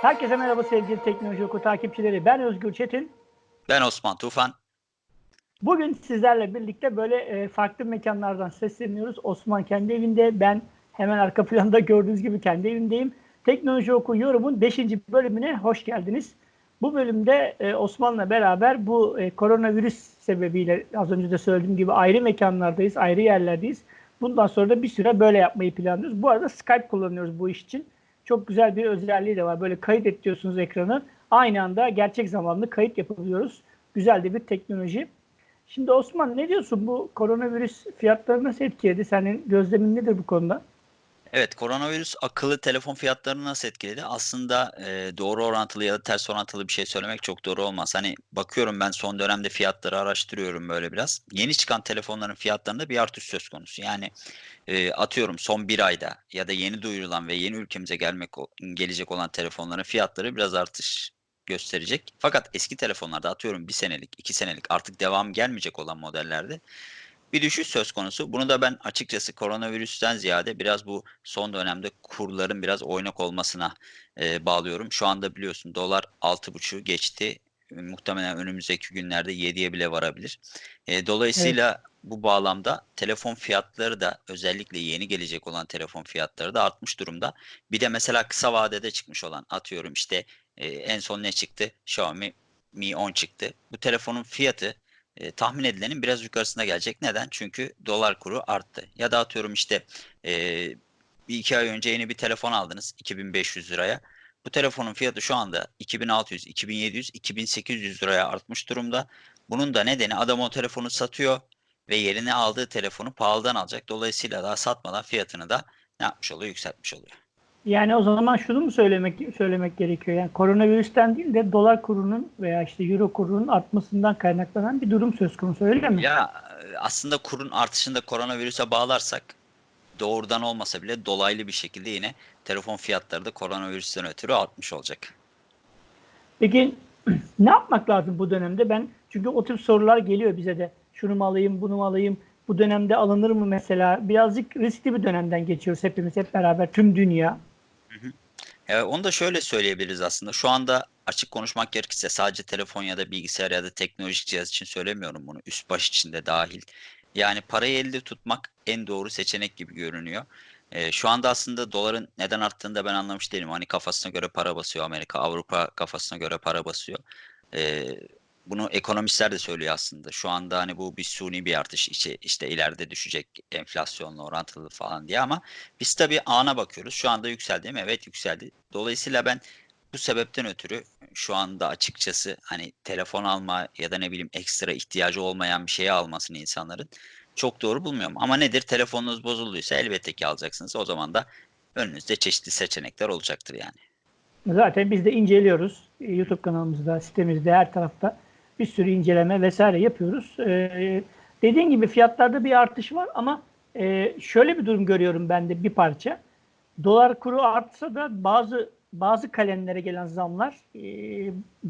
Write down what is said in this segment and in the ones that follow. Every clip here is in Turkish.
Herkese merhaba sevgili Teknoloji Oku takipçileri. Ben Özgür Çetin. Ben Osman Tufan. Bugün sizlerle birlikte böyle e, farklı mekanlardan sesleniyoruz. Osman kendi evinde, ben hemen arka planda gördüğünüz gibi kendi evimdeyim. Teknoloji Oku yorumun 5. bölümüne hoş geldiniz. Bu bölümde e, Osman'la beraber bu e, koronavirüs sebebiyle az önce de söylediğim gibi ayrı mekanlardayız, ayrı yerlerdeyiz. Bundan sonra da bir süre böyle yapmayı planlıyoruz. Bu arada Skype kullanıyoruz bu iş için. Çok güzel bir özelliği de var. Böyle kayıt et diyorsunuz ekranı. Aynı anda gerçek zamanlı kayıt yapabiliyoruz. Güzel de bir teknoloji. Şimdi Osman ne diyorsun bu koronavirüs fiyatları nasıl etkiledi? Senin gözlemin nedir bu konuda? Evet, koronavirüs akıllı telefon fiyatlarını nasıl etkiledi? Aslında e, doğru orantılı ya da ters orantılı bir şey söylemek çok doğru olmaz. Hani bakıyorum ben son dönemde fiyatları araştırıyorum böyle biraz. Yeni çıkan telefonların fiyatlarında bir artış söz konusu. Yani e, atıyorum son bir ayda ya da yeni duyurulan ve yeni ülkemize gelmek gelecek olan telefonların fiyatları biraz artış gösterecek. Fakat eski telefonlarda atıyorum bir senelik, iki senelik artık devam gelmeyecek olan modellerde bir düşüş söz konusu. Bunu da ben açıkçası koronavirüsten ziyade biraz bu son dönemde kurların biraz oynak olmasına e, bağlıyorum. Şu anda biliyorsun dolar 6.5'u geçti. Muhtemelen önümüzdeki günlerde 7'ye bile varabilir. E, dolayısıyla evet. bu bağlamda telefon fiyatları da özellikle yeni gelecek olan telefon fiyatları da artmış durumda. Bir de mesela kısa vadede çıkmış olan atıyorum işte e, en son ne çıktı? Xiaomi Mi 10 çıktı. Bu telefonun fiyatı e, tahmin edilenin biraz yukarısına gelecek. Neden? Çünkü dolar kuru arttı. Ya da atıyorum işte e, bir iki ay önce yeni bir telefon aldınız 2500 liraya. Bu telefonun fiyatı şu anda 2600, 2700, 2800 liraya artmış durumda. Bunun da nedeni adam o telefonu satıyor ve yerine aldığı telefonu pahalıdan alacak. Dolayısıyla daha satmadan fiyatını da ne yapmış oluyor? Yükseltmiş oluyor. Yani o zaman şunu mu söylemek söylemek gerekiyor? Yani koronavirüsten değil de dolar kurunun veya işte euro kurunun artmasından kaynaklanan bir durum söz konusu öyle mi? Ya aslında kurun artışını da koronavirüse bağlarsak doğrudan olmasa bile dolaylı bir şekilde yine telefon fiyatları da koronavirüsten ötürü artmış olacak. Peki ne yapmak lazım bu dönemde? Ben çünkü o tür sorular geliyor bize de. Şunu mu alayım, bunu mu alayım? Bu dönemde alınır mı mesela? Birazcık riskli bir dönemden geçiyoruz hepimiz hep beraber tüm dünya. Hı onu da şöyle söyleyebiliriz aslında. Şu anda açık konuşmak gerekirse sadece telefon ya da bilgisayar ya da teknolojik cihaz için söylemiyorum bunu. Üst baş için de dahil. Yani parayı elde tutmak en doğru seçenek gibi görünüyor. Ee, şu anda aslında doların neden arttığını da ben anlamış değilim. Hani kafasına göre para basıyor Amerika, Avrupa kafasına göre para basıyor. Ee, bunu ekonomistler de söylüyor aslında. Şu anda hani bu bir suni bir artış işte, işte ileride düşecek enflasyonla orantılı falan diye ama biz tabii ana bakıyoruz. Şu anda yükseldi mi? Evet yükseldi. Dolayısıyla ben bu sebepten ötürü şu anda açıkçası hani telefon alma ya da ne bileyim ekstra ihtiyacı olmayan bir şeyi almasını insanların çok doğru bulmuyorum. Ama nedir? Telefonunuz bozulduysa elbette ki alacaksınız. O zaman da önünüzde çeşitli seçenekler olacaktır yani. Zaten biz de inceliyoruz. YouTube kanalımızda, sitemizde, her tarafta bir sürü inceleme vesaire yapıyoruz. Ee, dediğin gibi fiyatlarda bir artış var ama e, şöyle bir durum görüyorum ben de bir parça. Dolar kuru artsa da bazı bazı kalemlere gelen zamlar e,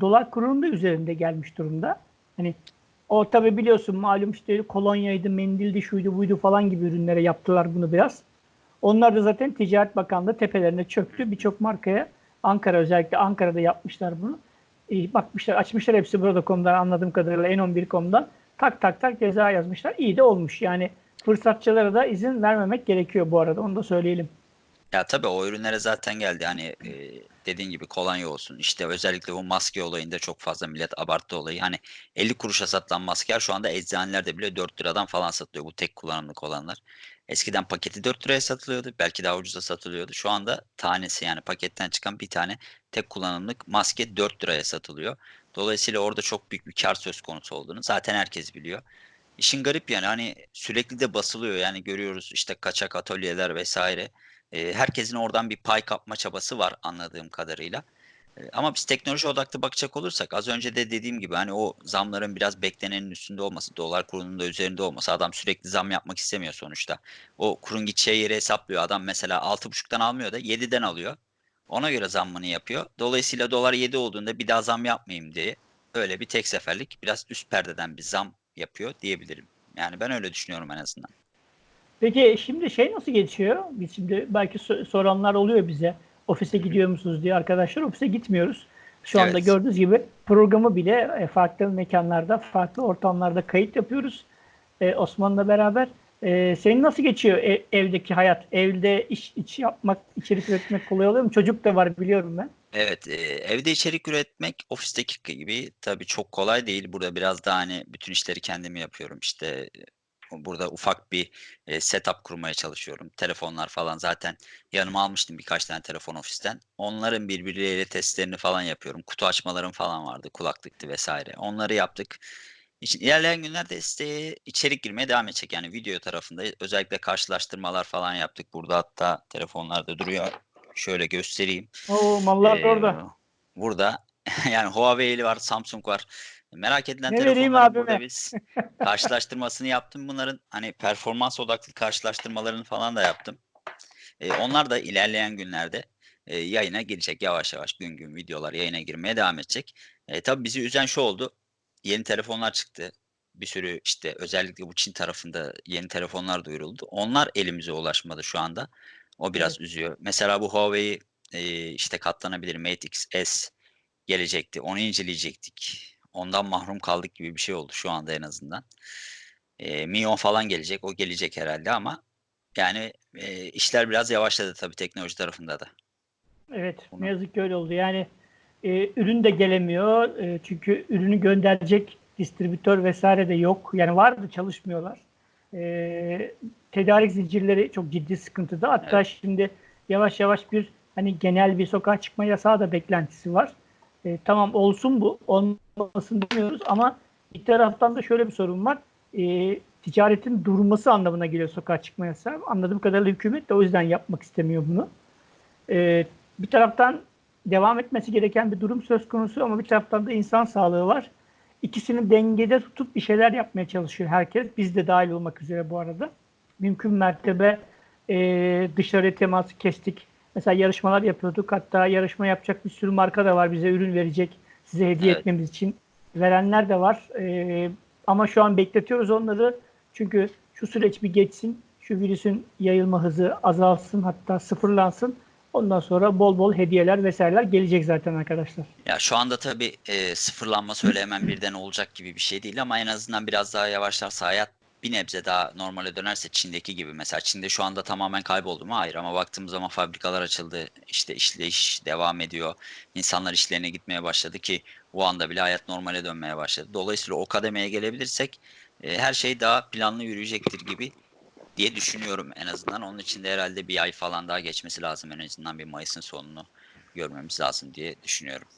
dolar kurunun da üzerinde gelmiş durumda. Hani o tabi biliyorsun malum işte kolonyaydı, mendildi, şuydu buydu falan gibi ürünlere yaptılar bunu biraz. Onlar da zaten Ticaret Bakanlığı tepelerine çöktü. Birçok markaya Ankara özellikle Ankara'da yapmışlar bunu e, bakmışlar, açmışlar hepsi burada.com'dan anladığım kadarıyla N11.com'dan tak tak tak ceza yazmışlar. İyi de olmuş. Yani fırsatçılara da izin vermemek gerekiyor bu arada. Onu da söyleyelim. Ya tabii o ürünlere zaten geldi. Hani e, dediğin gibi kolonya olsun. İşte özellikle bu maske olayında çok fazla millet abarttı olayı. Hani 50 kuruşa satılan maskeler şu anda eczanelerde bile 4 liradan falan satılıyor. Bu tek kullanımlık olanlar. Eskiden paketi 4 liraya satılıyordu. Belki daha ucuza satılıyordu. Şu anda tanesi yani paketten çıkan bir tane tek kullanımlık maske 4 liraya satılıyor. Dolayısıyla orada çok büyük bir kar söz konusu olduğunu zaten herkes biliyor. İşin garip yani hani sürekli de basılıyor yani görüyoruz işte kaçak atölyeler vesaire. Ee, herkesin oradan bir pay kapma çabası var anladığım kadarıyla. Ama biz teknoloji odaklı bakacak olursak az önce de dediğim gibi hani o zamların biraz beklenenin üstünde olması, dolar kurunun da üzerinde olması. Adam sürekli zam yapmak istemiyor sonuçta. O kurun gideceği yeri hesaplıyor. Adam mesela 6.5'tan almıyor da 7'den alıyor. Ona göre zammını yapıyor. Dolayısıyla dolar 7 olduğunda bir daha zam yapmayayım diye öyle bir tek seferlik biraz üst perdeden bir zam yapıyor diyebilirim. Yani ben öyle düşünüyorum en azından. Peki şimdi şey nasıl geçiyor? Biz şimdi belki soranlar oluyor bize. Ofise gidiyor musunuz diye arkadaşlar ofise gitmiyoruz. Şu anda Evet. gördüğünüz gibi programı bile e, farklı mekanlarda, farklı ortamlarda kayıt yapıyoruz. E, Osman'la beraber. E, senin nasıl geçiyor ev- evdeki hayat? Evde iş, iş yapmak, içerik üretmek kolay oluyor mu? Çocuk da var biliyorum ben. Evet, e, evde içerik üretmek ofisteki gibi tabii çok kolay değil. Burada biraz daha hani bütün işleri kendim yapıyorum. İşte burada ufak bir e, setup kurmaya çalışıyorum. Telefonlar falan zaten yanıma almıştım birkaç tane telefon ofisten. Onların birbirleriyle testlerini falan yapıyorum. Kutu açmalarım falan vardı, kulaklıktı vesaire. Onları yaptık. İşin ilerleyen günlerde siteye içerik girmeye devam edecek. Yani video tarafında özellikle karşılaştırmalar falan yaptık. Burada hatta telefonlarda duruyor. Şöyle göstereyim. Oo mallar Ee, orada. Burada yani Huawei'li var, Samsung var. Merak edilen Ne vereyim telefonların burada biz karşılaştırmasını yaptım. Bunların hani performans odaklı karşılaştırmalarını falan da yaptım. Ee, onlar da ilerleyen günlerde e, yayına girecek. Yavaş yavaş gün gün videolar yayına girmeye devam edecek. E, tabii bizi üzen şu oldu. Yeni telefonlar çıktı. Bir sürü işte özellikle bu Çin tarafında yeni telefonlar duyuruldu. Onlar elimize ulaşmadı şu anda. O biraz üzüyor. Mesela bu Huawei e, işte katlanabilir Mate X S gelecekti. Onu inceleyecektik. Ondan mahrum kaldık gibi bir şey oldu şu anda en azından. E, Mi 10 falan gelecek. O gelecek herhalde ama yani e, işler biraz yavaşladı tabii teknoloji tarafında da. Evet, Bunu- ne yazık ki öyle oldu. Yani e, ürün de gelemiyor. E, çünkü ürünü gönderecek distribütör vesaire de yok. Yani vardı çalışmıyorlar. E, tedarik zincirleri çok ciddi sıkıntıda. Hatta şimdi yavaş yavaş bir hani genel bir sokağa çıkma yasağı da beklentisi var. E, tamam olsun bu, olmasın demiyoruz ama bir taraftan da şöyle bir sorun var. E, ticaretin durması anlamına geliyor sokağa çıkma yasağı. Anladığım kadarıyla hükümet de o yüzden yapmak istemiyor bunu. Ee, bir taraftan devam etmesi gereken bir durum söz konusu ama bir taraftan da insan sağlığı var. İkisini dengede tutup bir şeyler yapmaya çalışıyor herkes. Biz de dahil olmak üzere bu arada. Mümkün mertebe e, dışarı teması kestik. Mesela yarışmalar yapıyorduk. Hatta yarışma yapacak bir sürü marka da var. Bize ürün verecek, size hediye Evet. etmemiz için. Verenler de var. E, ama şu an bekletiyoruz onları. Çünkü şu süreç bir geçsin. Şu virüsün yayılma hızı azalsın hatta sıfırlansın. Ondan sonra bol bol hediyeler vesaireler gelecek zaten arkadaşlar. Ya şu anda tabii e, sıfırlanma öyle hemen birden olacak gibi bir şey değil ama en azından biraz daha yavaşlarsa hayat bir nebze daha normale dönerse Çin'deki gibi mesela Çin'de şu anda tamamen kayboldu mu? Hayır ama baktığımız zaman fabrikalar açıldı. işte işleyiş devam ediyor. İnsanlar işlerine gitmeye başladı ki o anda bile hayat normale dönmeye başladı. Dolayısıyla o kademeye gelebilirsek e, her şey daha planlı yürüyecektir gibi diye düşünüyorum en azından. Onun için de herhalde bir ay falan daha geçmesi lazım. En azından bir Mayıs'ın sonunu görmemiz lazım diye düşünüyorum.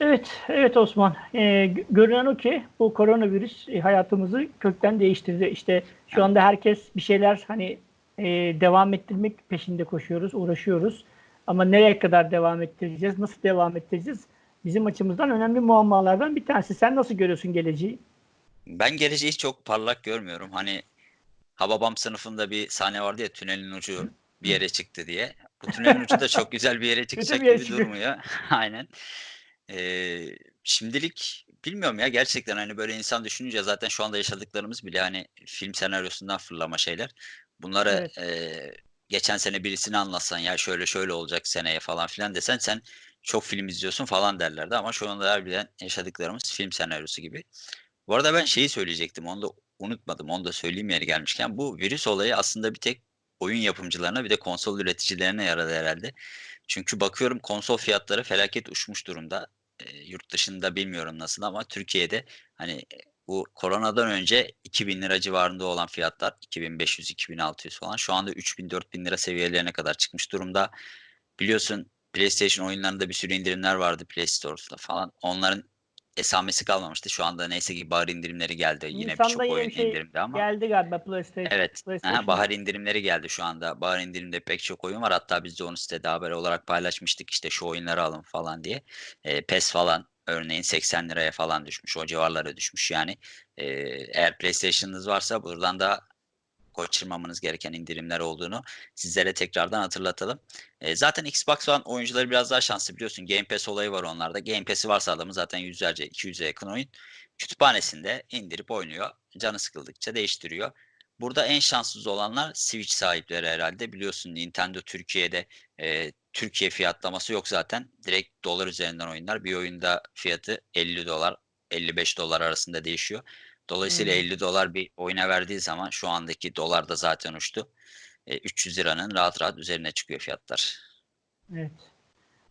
Evet, evet Osman. Ee, gö- görünen o ki bu koronavirüs e, hayatımızı kökten değiştirdi. İşte şu anda herkes bir şeyler hani e, devam ettirmek peşinde koşuyoruz, uğraşıyoruz. Ama nereye kadar devam ettireceğiz, nasıl devam ettireceğiz? Bizim açımızdan önemli muammalardan bir tanesi. Sen nasıl görüyorsun geleceği? Ben geleceği çok parlak görmüyorum. Hani Hababam sınıfında bir sahne vardı ya tünelin ucu bir yere çıktı diye. Bu tünelin ucu da çok güzel bir yere çıkacak bir yere gibi çıkıyor. durmuyor. Aynen. Şimdilik bilmiyorum ya gerçekten hani böyle insan düşününce zaten şu anda yaşadıklarımız bile hani film senaryosundan fırlama şeyler. Bunları Evet. e, geçen sene birisini anlatsan ya şöyle şöyle olacak seneye falan filan desen sen çok film izliyorsun falan derlerdi ama şu anda harbiden yaşadıklarımız film senaryosu gibi. Bu arada ben şeyi söyleyecektim. Onu da unutmadım. Onu da söyleyeyim yeri gelmişken. Bu virüs olayı aslında bir tek oyun yapımcılarına bir de konsol üreticilerine yaradı herhalde. Çünkü bakıyorum konsol fiyatları felaket uçmuş durumda. E, yurt dışında bilmiyorum nasıl ama Türkiye'de hani e, bu koronadan önce 2000 lira civarında olan fiyatlar 2500-2600 falan şu anda 3000-4000 lira seviyelerine kadar çıkmış durumda. Biliyorsun PlayStation oyunlarında bir sürü indirimler vardı Play Store'da falan. Onların esamesi kalmamıştı. Şu anda neyse ki bahar indirimleri geldi. Yine Nisan'da birçok yine oyun bir şey indirimde ama. Geldi galiba PlayStation. Evet. PlayStation. Aha, bahar indirimleri geldi şu anda. Bahar indirimde pek çok oyun var. Hatta biz de onu sitede haber olarak paylaşmıştık. İşte şu oyunları alın falan diye. E, PES falan örneğin 80 liraya falan düşmüş. O civarlara düşmüş yani. E, eğer PlayStation'ınız varsa buradan da kaçırmamanız gereken indirimler olduğunu sizlere tekrardan hatırlatalım. E, zaten Xbox One oyuncuları biraz daha şanslı biliyorsun. Game Pass olayı var onlarda. Game Pass'i varsa adamın zaten yüzlerce, 200'e yakın oyun kütüphanesinde indirip oynuyor. Canı sıkıldıkça değiştiriyor. Burada en şanssız olanlar Switch sahipleri herhalde. Biliyorsun Nintendo Türkiye'de e, Türkiye fiyatlaması yok zaten. Direkt dolar üzerinden oyunlar. Bir oyunda fiyatı 50 dolar, 55 dolar arasında değişiyor. Dolayısıyla Hmm. 50 dolar bir oyuna verdiği zaman şu andaki dolar da zaten uçtu. E, 300 liranın rahat rahat üzerine çıkıyor fiyatlar. Evet.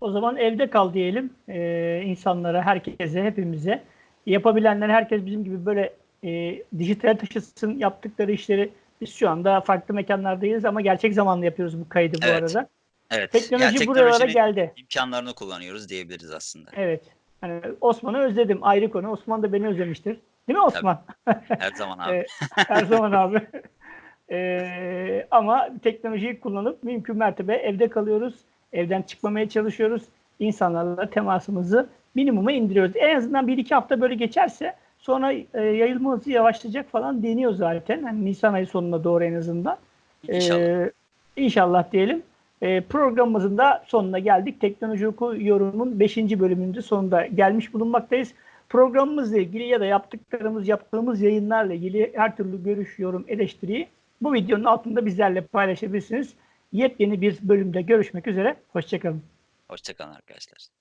O zaman evde kal diyelim ee, insanlara, herkese, hepimize. Yapabilenler herkes bizim gibi böyle e, dijital taşısın yaptıkları işleri biz şu anda farklı mekanlardayız ama gerçek zamanlı yapıyoruz bu kaydı bu Evet. arada. Evet. Teknoloji yani buralara geldi. imkanlarını kullanıyoruz diyebiliriz aslında. Evet. Hani Osman'ı özledim ayrı konu. Osman da beni özlemiştir. Değil mi Osman? Her zaman abi. Her zaman abi. Ee, ama teknolojiyi kullanıp mümkün mertebe evde kalıyoruz. Evden çıkmamaya çalışıyoruz. İnsanlarla temasımızı minimuma indiriyoruz. En azından bir iki hafta böyle geçerse sonra e, yayılma hızı yavaşlayacak falan deniyor zaten. Hani Nisan ayı sonuna doğru en azından. İnşallah. Ee, inşallah diyelim. Ee, programımızın da sonuna geldik. Teknoloji Oku yorumun 5. bölümünde sonunda gelmiş bulunmaktayız. Programımızla ilgili ya da yaptıklarımız, yaptığımız yayınlarla ilgili her türlü görüş, yorum, eleştiriyi bu videonun altında bizlerle paylaşabilirsiniz. Yepyeni bir bölümde görüşmek üzere. Hoşçakalın. Hoşçakalın arkadaşlar.